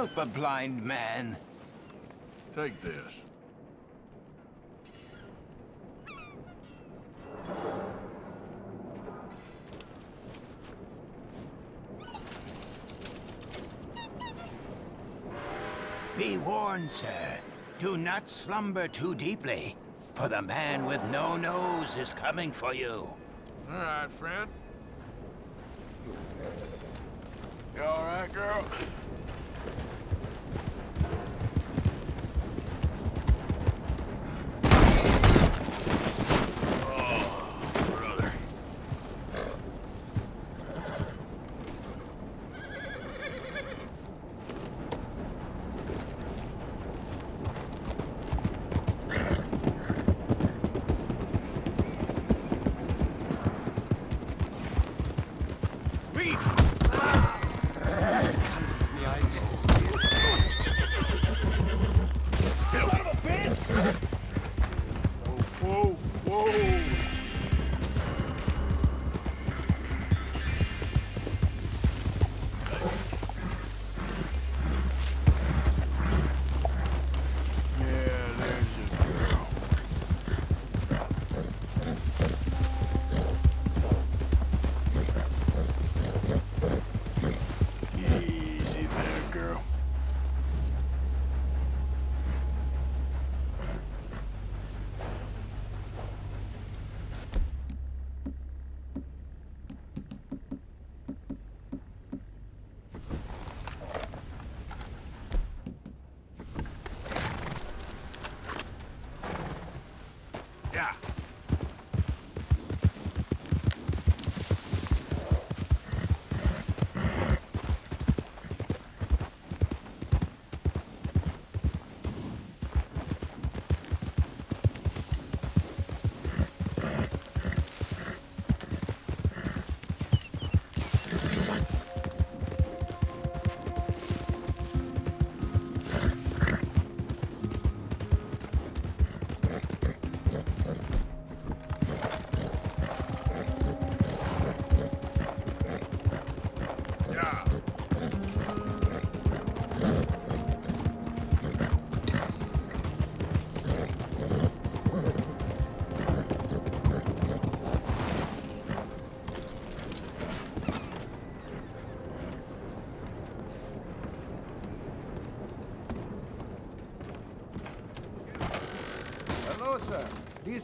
help a blind man. Take this. Be warned, sir. Do not slumber too deeply, for the man with no nose is coming for you. All right, friend.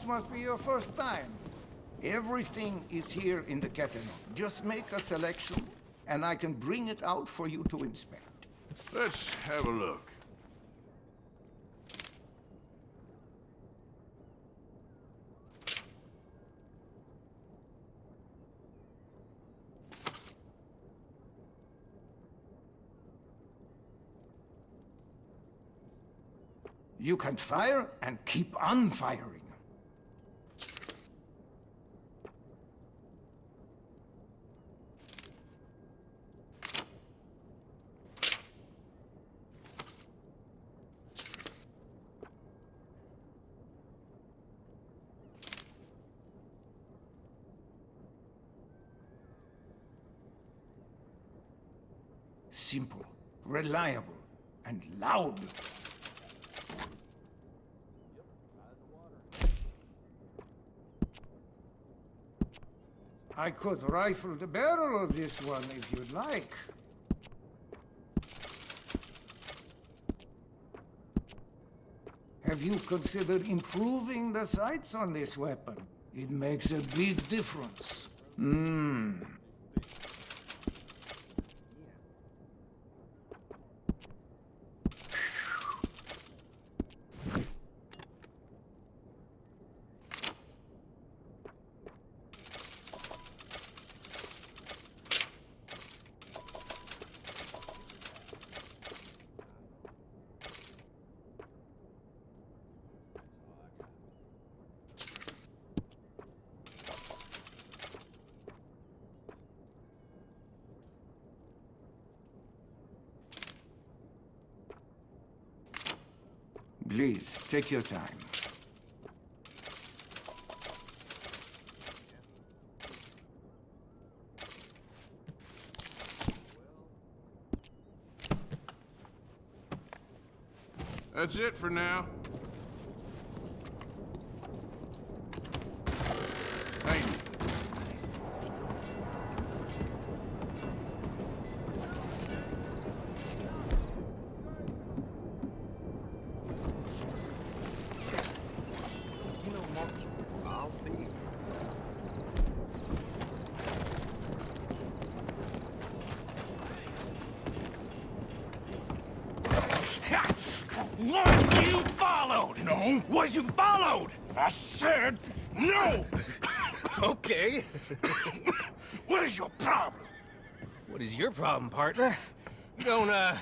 Must be your first time. Everything is here in the catalog. Just make a selection, and I can bring it out for you to inspect. Let's have a look. You can fire and keep on firing. Simple, reliable, and loud. I could rifle the barrel of this one if you'd like. Have you considered improving the sights on this weapon? It makes a big difference. Hmm. Take your time. That's it for now. Thank you. Was you followed? No. Was you followed? I said no. Okay. what is your problem? What is your problem, partner? You don't, uh...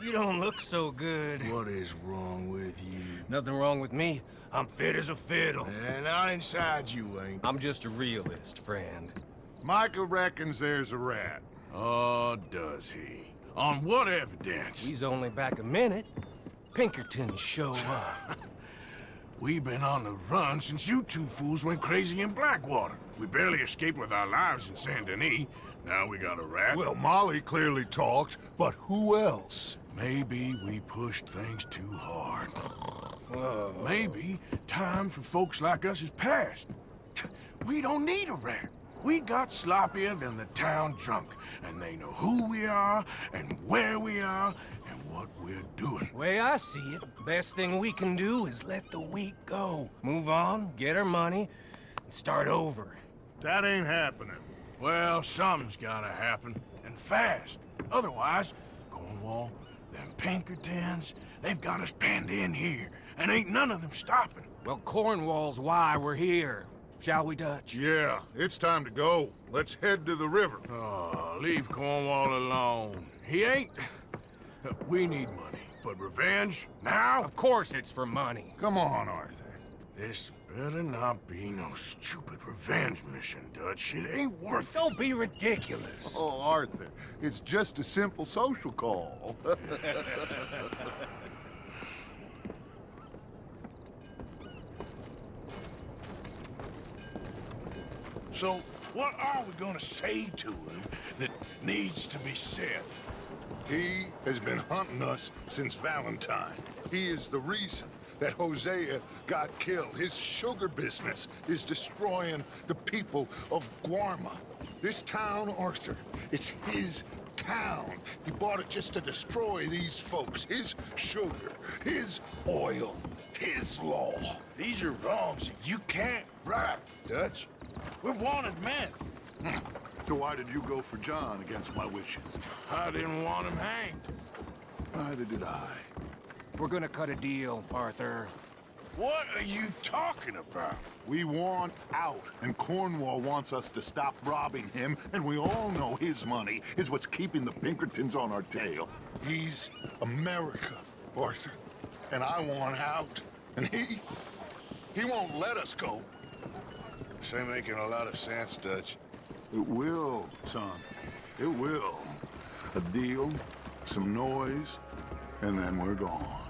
You don't look so good. What is wrong with you? Nothing wrong with me. I'm fit as a fiddle. And not inside you ain't. I'm just a realist, friend. Micah reckons there's a rat. Oh, does he? On what evidence? He's only back a minute. Pinkerton show up. We've been on the run since you two fools went crazy in Blackwater. We barely escaped with our lives in Saint Denis. Now we got a rat. Well, Molly clearly talked, but who else? Maybe we pushed things too hard. Oh. Maybe time for folks like us is past. We don't need a rat. We got sloppier than the town drunk, and they know who we are, and where we are, and what we're doing. Way I see it, best thing we can do is let the week go. Move on, get our money, and start over. That ain't happening. Well, something's gotta happen, and fast. Otherwise, Cornwall, them Pinkertons, they've got us penned in here, and ain't none of them stopping. Well, Cornwall's why we're here. Shall we, Dutch? Yeah, it's time to go. Let's head to the river. Oh, leave Cornwall alone. He ain't... We need money, but revenge, now? Of course it's for money. Come on, Arthur. This better not be no stupid revenge mission, Dutch. It ain't worth it. Don't be ridiculous. Oh, Arthur, it's just a simple social call. So, what are we gonna say to him that needs to be said? he has been hunting us since Valentine. He is the reason that Hosea got killed. His sugar business is destroying the people of Guarma. This town, Arthur, it's his town. He bought it just to destroy these folks. His sugar, his oil, his law. These are wrongs that you can't right, Dutch. We're wanted men. Hmm. So why did you go for John against my wishes? I didn't want him hanged. Neither did I. We're gonna cut a deal, Arthur. What are you talking about? We want out, and Cornwall wants us to stop robbing him, and we all know his money is what's keeping the Pinkertons on our tail. He's America, Arthur, and I want out. And he, he won't let us go. This ain't making a lot of sense, Dutch. It will, son. It will. A deal, some noise, and then we're gone.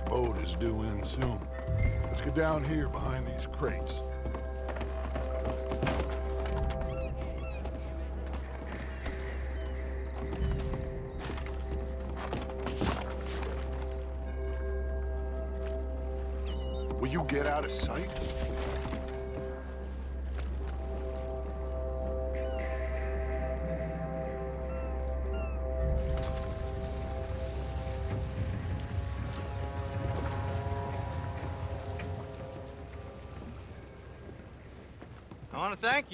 Boat is due in soon. Let's get down here behind these crates.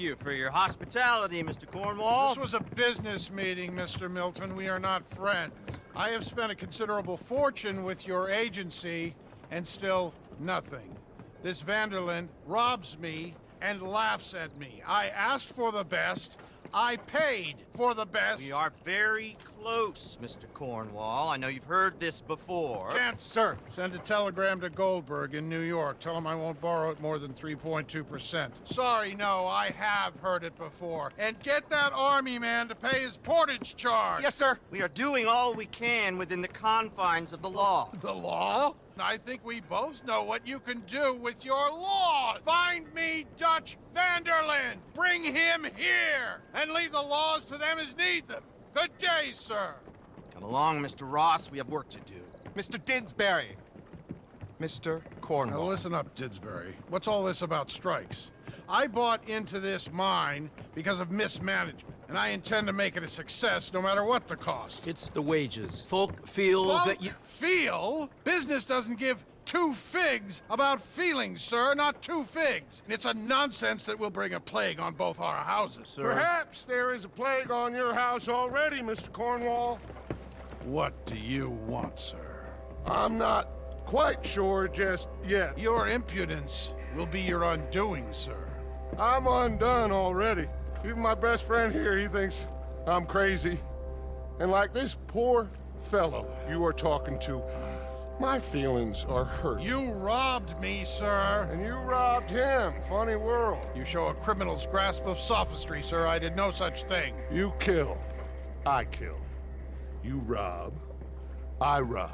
You for your hospitality, Mr. Cornwall. This was a business meeting, Mr. Milton. We are not friends. I have spent a considerable fortune with your agency, and still nothing. This van der Linde robs me and laughs at me. I asked for the best. I paid for the best. We are very close, Mr. Cornwall. I know you've heard this before. Chance, sir, send a telegram to Goldberg in New York. Tell him I won't borrow it more than 3.2%. Sorry, no, I have heard it before. And get that army man to pay his portage charge. Yes, sir. We are doing all we can within the confines of the law. The law? I think we both know what you can do with your law. Find me Dutch van der Linde. Bring him here. And leave the laws to them as need them. Good day, sir. Come along, Mr. Ross. We have work to do. Mr. Didsbury. Mr. Cornwall. Now listen up, Didsbury. What's all this about strikes? I bought into this mine because of mismanagement, and I intend to make it a success no matter what the cost. It's the wages. Folk feel Folk that you... feel? Business doesn't give two figs about feelings, sir, not two figs. It's a nonsense that will bring a plague on both our houses, sir. Perhaps there is a plague on your house already, Mr. Cornwall. What do you want, sir? I'm not quite sure just yet. Your impudence will be your undoing, sir. I'm undone already. Even my best friend here, he thinks I'm crazy. And like this poor fellow you are talking to, my feelings are hurt. You robbed me, sir. And you robbed him. Funny world. You show a criminal's grasp of sophistry, sir. I did no such thing. You kill. I kill. You rob. I rob.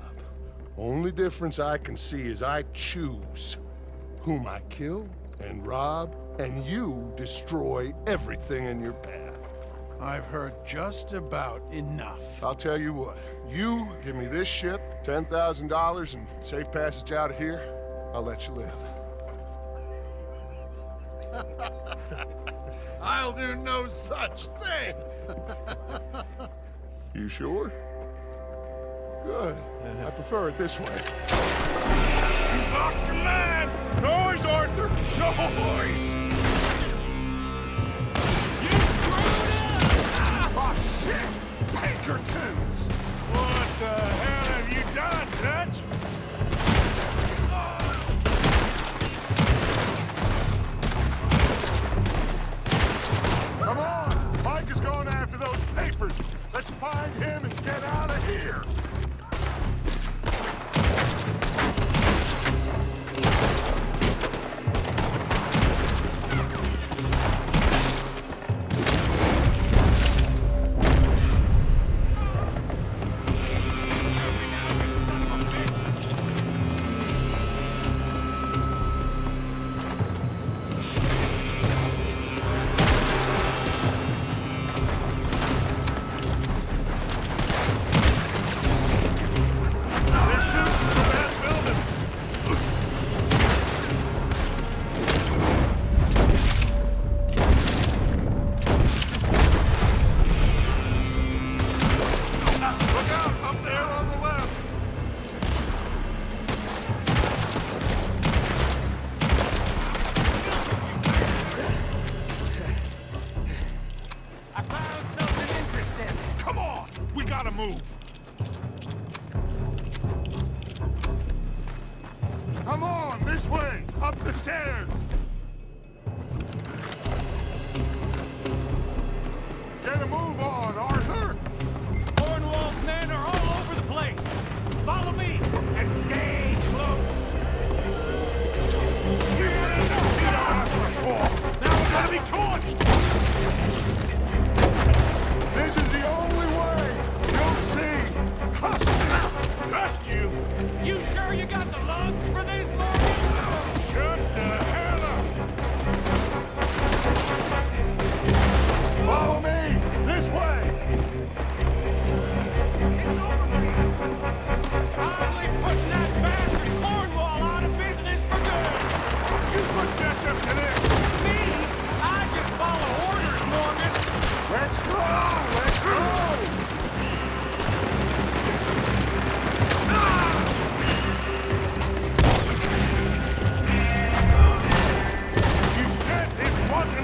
Only difference I can see is I choose whom I kill and rob, and you destroy everything in your path. I've heard just about enough. I'll tell you what. You give me this ship, $10,000, and safe passage out of here, I'll let you live. I'll do no such thing. You sure? Good. I prefer it this way. You lost your mind! Noise, Arthur! Noise! Oh, shit! Pinkertons!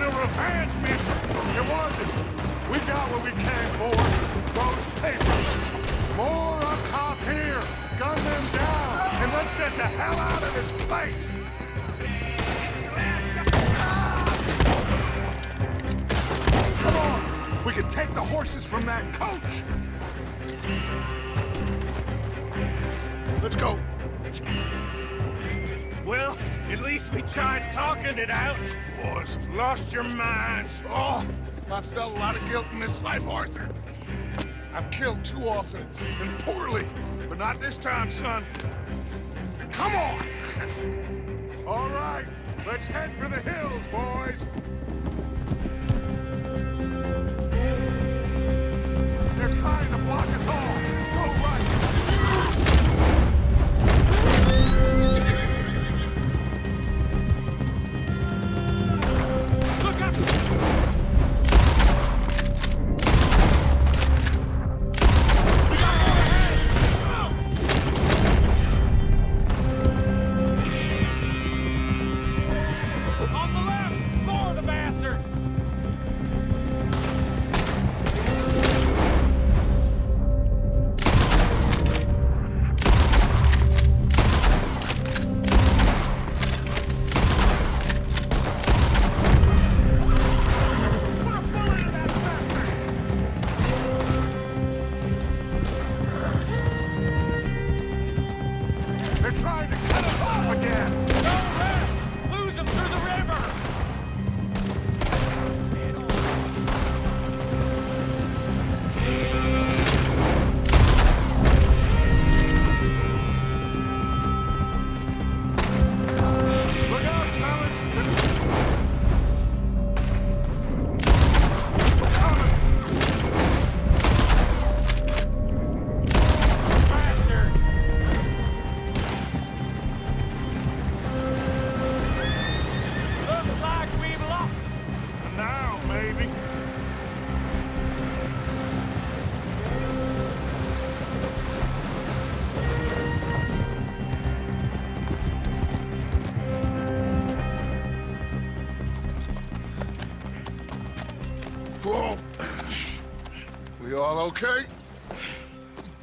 A revenge mission! It wasn't. We got what we came for. Those papers. More up top here. Gun them down. And let's get the hell out of this place! Come on. We can take the horses from that coach. Let's go. Well, at least we tried talking it out. Boys lost your minds! Oh, I felt a lot of guilt in this life, Arthur. I've killed too often and poorly, but not this time, son. Come on! All right, let's head for the hills, boys! They're trying to block us off! Okay?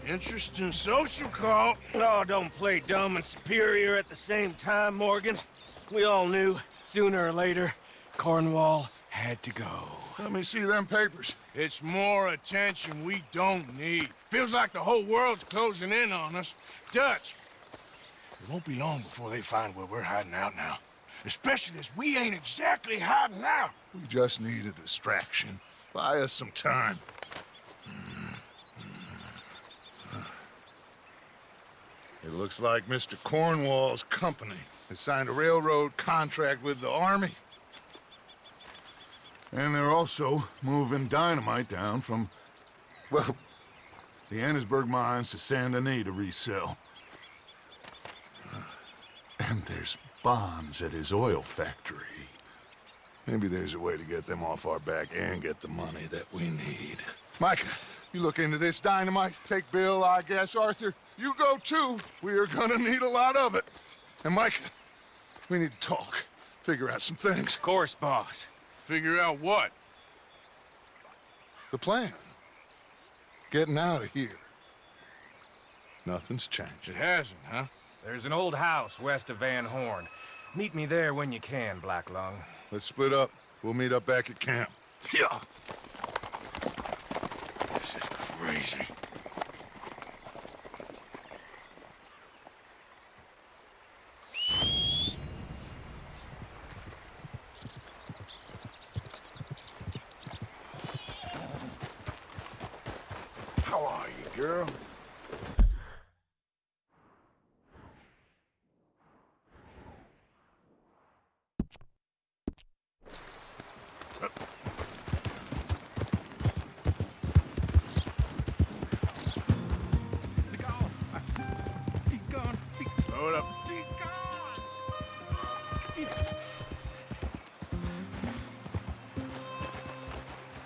Interesting social call. Oh, don't play dumb and superior at the same time, Morgan. We all knew, sooner or later, Cornwall had to go. Let me see them papers. It's more attention we don't need. Feels like the whole world's closing in on us. Dutch, it won't be long before they find where we're hiding out now. Especially as we ain't exactly hiding out. We just need a distraction. Buy us some time. It looks like Mr. Cornwall's company has signed a railroad contract with the Army. And they're also moving dynamite down from, well, the Annesburg mines to Saint Denis to resell. And there's bonds at his oil factory. Maybe there's a way to get them off our back and get the money that we need. Micah, you look into this dynamite. Take Bill, I guess. Arthur, you go too. We are gonna need a lot of it. And Mike, we need to talk. Figure out some things. Of course, boss. Figure out what? The plan. Getting out of here. Nothing's changed. It hasn't, huh? There's an old house west of Van Horn. Meet me there when you can, Black Lung. Let's split up. We'll meet up back at camp. Yeah. This is crazy. How are you, girl?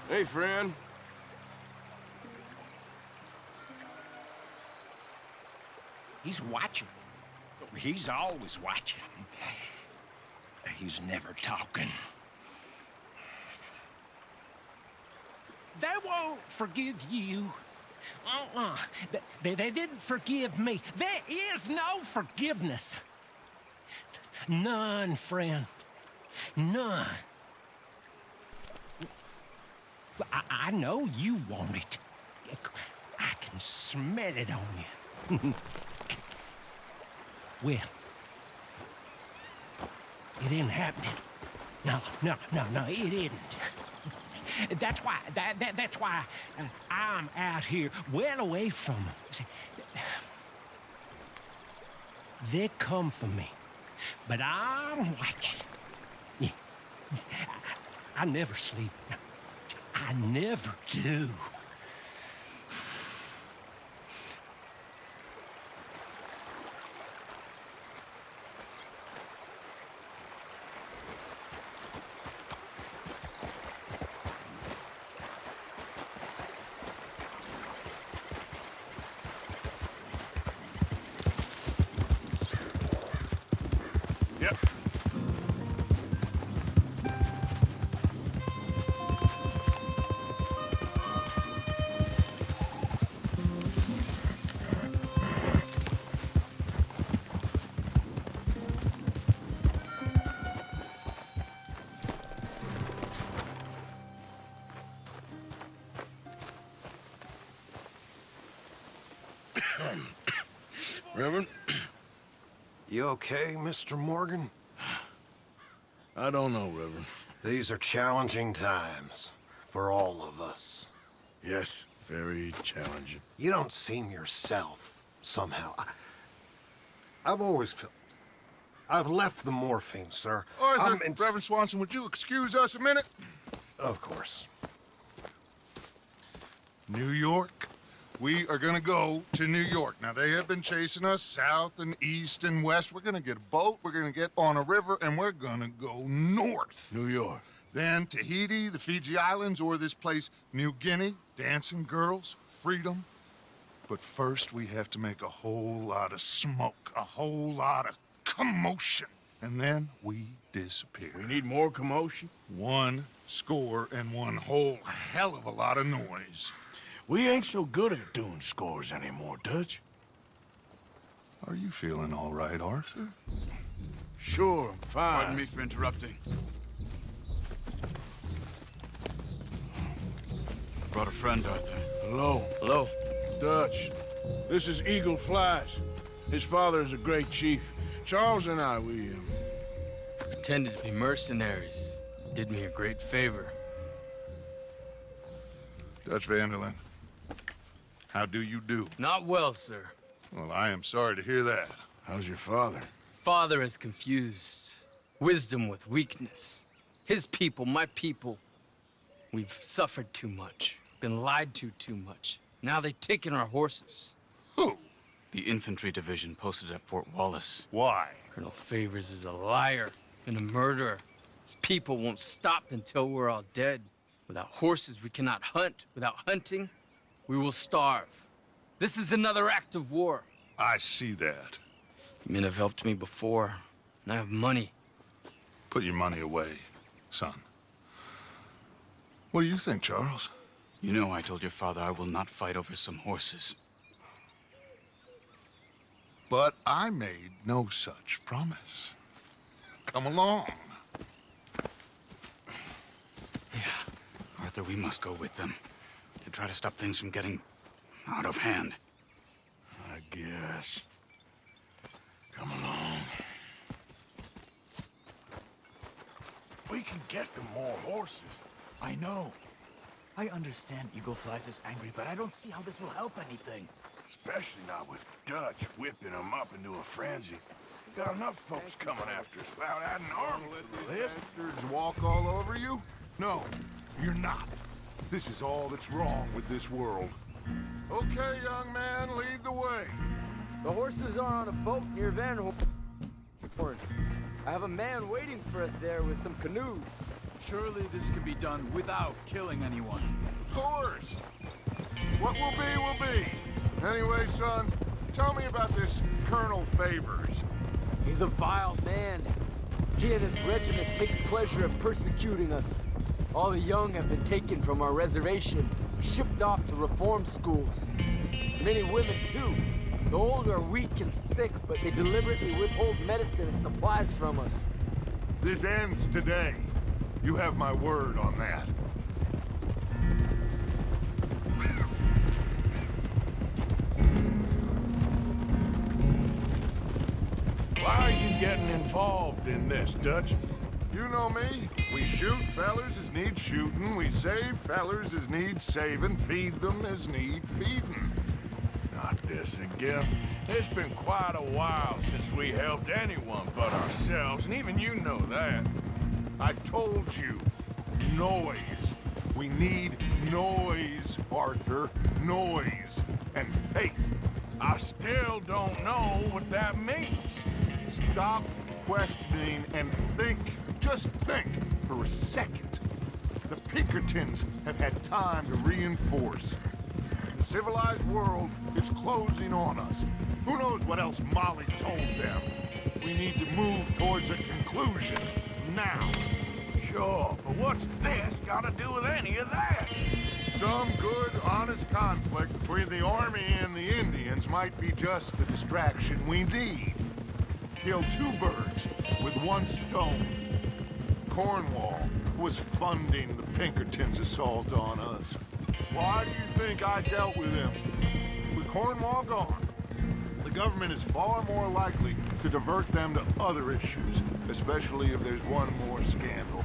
Hey, friend. He's always watching. He's never talking. They won't forgive you. Uh-uh. They, they, didn't forgive me. There is no forgiveness. None, friend. None. I, I know you want it. I can smell it on you. well, it ain't happening. No, no, no, no, it isn't. That's why, that, that, that's why uh, I'm out here well away from 'em. See, They come for me. But I'm watching. Yeah. I, I never sleep. I never do. Reverend, You okay, Mr. Morgan? I don't know, Reverend. These are challenging times for all of us. Yes, very challenging. You don't seem yourself, somehow. I, I've always felt... I've left the morphine, sir. Arthur, I'm in- Reverend Swanson, would you excuse us a minute? Of course. New York. We are gonna go to New York. Now, they have been chasing us south and east and west. We're gonna get a boat, we're gonna get on a river, and we're gonna go north. New York. Then Tahiti, the Fiji Islands, or this place, New Guinea, dancing girls, freedom. But first, we have to make a whole lot of smoke, a whole lot of commotion. And then we disappear. We need more commotion. One score and one whole hell of a lot of noise. We ain't so good at doing scores anymore, Dutch. Are you feeling all right, Arthur? Sure, I'm fine. Pardon me for interrupting. I brought a friend, Arthur. Hello. Hello. Dutch. This is Eagle Flies. His father is a great chief. Charles and I, we, um, Pretended to be mercenaries. Did me a great favor. Dutch van der Linde. How do you do? Not well, sir. Well, I am sorry to hear that. How's your father? Father has confused wisdom with weakness. His people, my people, we've suffered too much, been lied to too much. Now they've taken our horses. Who? The infantry division posted at Fort Wallace. Why? Colonel Favors is a liar and a murderer. His people won't stop until we're all dead. Without horses, we cannot hunt. Without hunting, we will starve. This is another act of war. I see that. Men have helped me before, and I have money. Put your money away, son. What do you think, Charles? You know I told your father I will not fight over some horses. But I made no such promise. Come along. Yeah. Arthur, we must go with them. To try to stop things from getting out of hand. I guess. Come along. We can get them more horses. I know. I understand Eagle Flies is angry, but I don't see how this will help anything. Especially not with Dutch whipping them up into a frenzy. We got enough folks coming after us without adding armor to the list. Bastards walk all over you? No, you're not. This is all that's wrong with this world. Okay, young man, lead the way. The horses are on a boat near Van Horn. I have a man waiting for us there with some canoes. Surely this can be done without killing anyone. Of course. What will be, will be. Anyway, son, tell me about this Colonel Favors. He's a vile man. He and his regiment take pleasure in persecuting us. All the young have been taken from our reservation, shipped off to reform schools. Many women, too. The old are weak and sick, but they deliberately withhold medicine and supplies from us. This ends today. You have my word on that. Why are you getting involved in this, Dutch? You know me. We shoot fellers as need shooting. We save fellers as need saving. Feed them as need feeding. Not this again. It's been quite a while since we helped anyone but ourselves, and even you know that. I told you. Noise. We need noise, Arthur. Noise. And faith. I still don't know what that means. Stop questioning and think. Just think for a second. The Pinkertons have had time to reinforce. The civilized world is closing on us. Who knows what else Molly told them? We need to move towards a conclusion now. Sure, but what's this got to do with any of that? Some good, honest conflict between the army and the Indians might be just the distraction we need. Kill two birds with one stone. Cornwall was funding the Pinkertons' assault on us. Why do you think I dealt with him? With Cornwall gone, the government is far more likely to divert them to other issues, especially if there's one more scandal.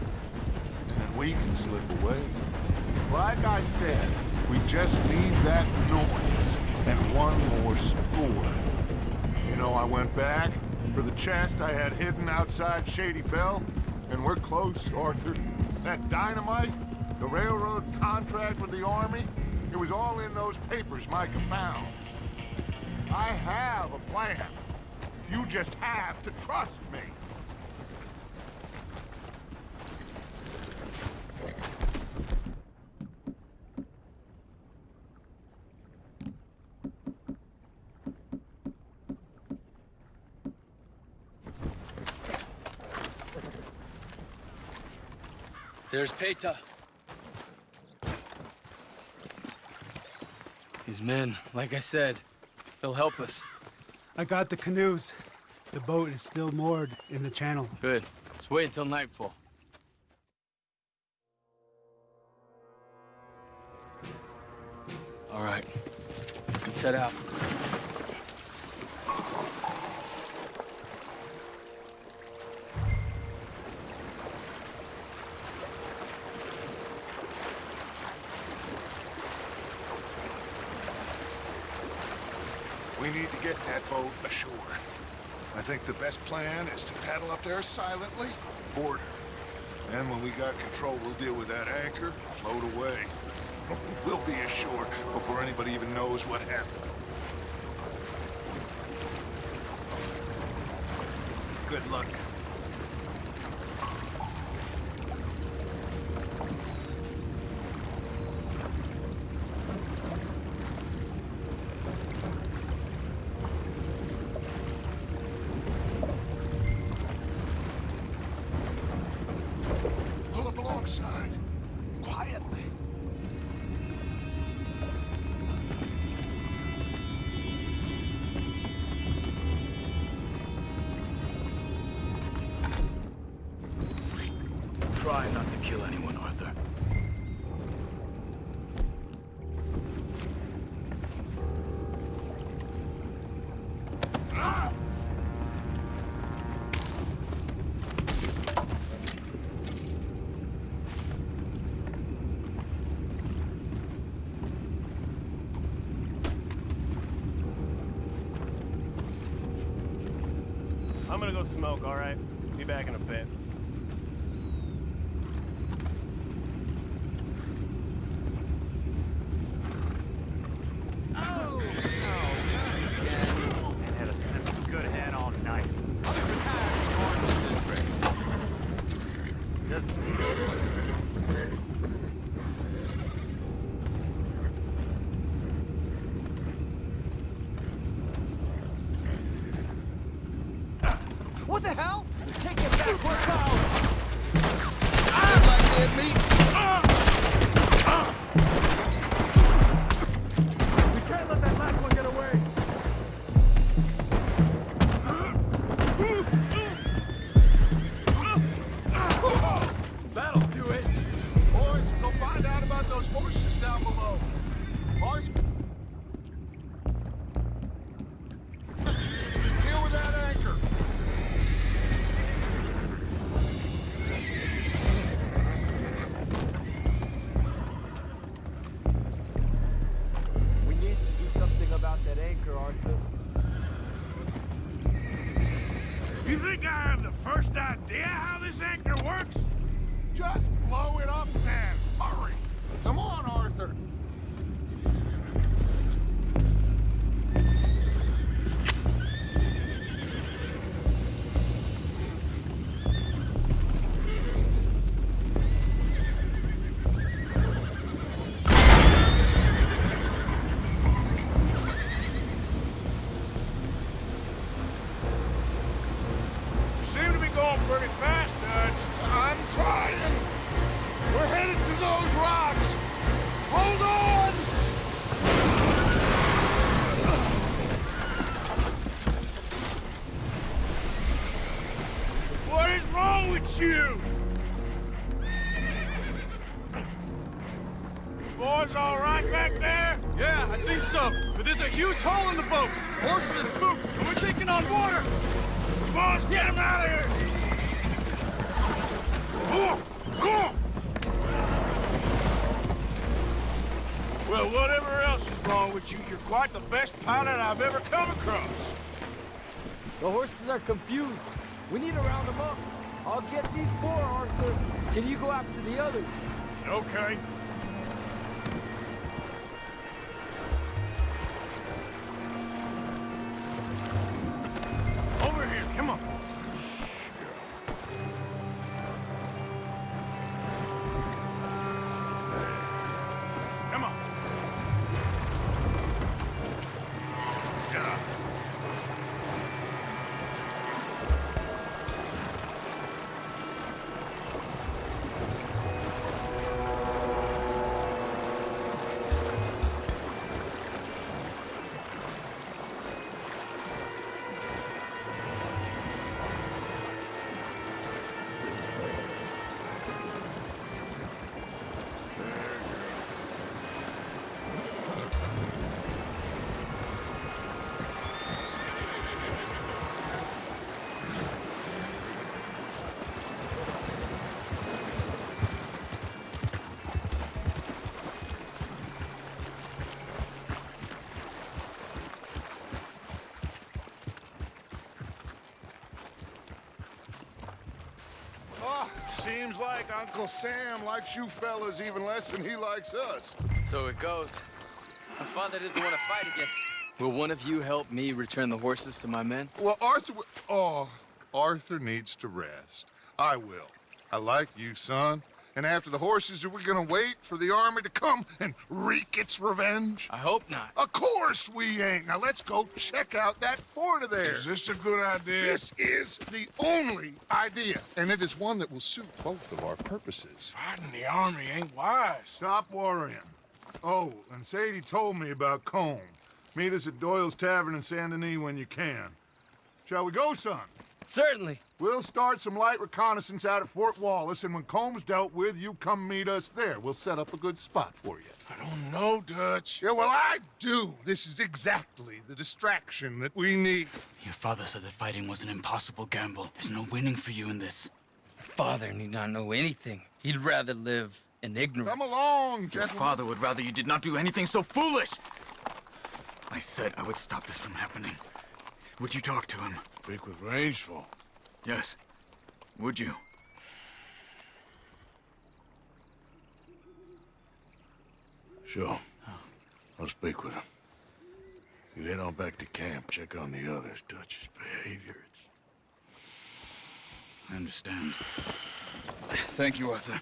And then we can slip away. Like I said, we just need that noise and one more score. You know, I went back for the chest I had hidden outside Shady Belle, and we're close, Arthur. That dynamite, the railroad contract with the Army, it was all in those papers Micah found. I have a plan. You just have to trust me. There's Paytah. These men, like I said, they'll help us. I got the canoes. The boat is still moored in the channel. Good. Let's wait until nightfall. All right. We can set out. Get that boat ashore. I think the best plan is to paddle up there silently, board her. Then when we got control, we'll deal with that anchor, float away. We'll be ashore before anybody even knows what happened. Good luck. I'm gonna go smoke, all right? Be back in a bit. First idea how this anchor works? Just so. But there's a huge hole in the boat. Horses are spooked, and we're taking on water. Boys, get him out of here! Well, whatever else is wrong with you, you're quite the best pilot I've ever come across. The horses are confused. We need to round them up. I'll get these four, Arthur. Can you go after the others? Okay. Seems like Uncle Sam likes you fellas even less than he likes us. So it goes. My father doesn't want to fight again. Will one of you help me return the horses to my men? Well, Arthur... Oh, Arthur needs to rest. I will. I like you, son. And after the horses, are we gonna wait for the army to come and wreak its revenge? I hope not. Of course we ain't. Now let's go check out that fort of theirs. Is this a good idea? This is the only idea, and it is one that will suit both of our purposes. Fighting the army ain't wise. Stop worrying. Oh, and Sadie told me about Colm. Meet us at Doyle's Tavern in Saint Denis when you can. Shall we go, son? Certainly. We'll start some light reconnaissance out at Fort Wallace, and when Colm's dealt with, you come meet us there. We'll set up a good spot for you. I don't know, Dutch. Yeah, well, I do. This is exactly the distraction that we need. Your father said that fighting was an impossible gamble. There's no winning for you in this. Father need not know anything. He'd rather live in ignorance. Come along, gentlemen. Your father would rather you did not do anything so foolish. I said I would stop this from happening. Would you talk to him? Speak with Rains Fall. Yes. Would you? Sure. Oh. I'll speak with him. You head on back to camp, check on the others. Dutch's behavior, it's... I understand. Thank you, Arthur.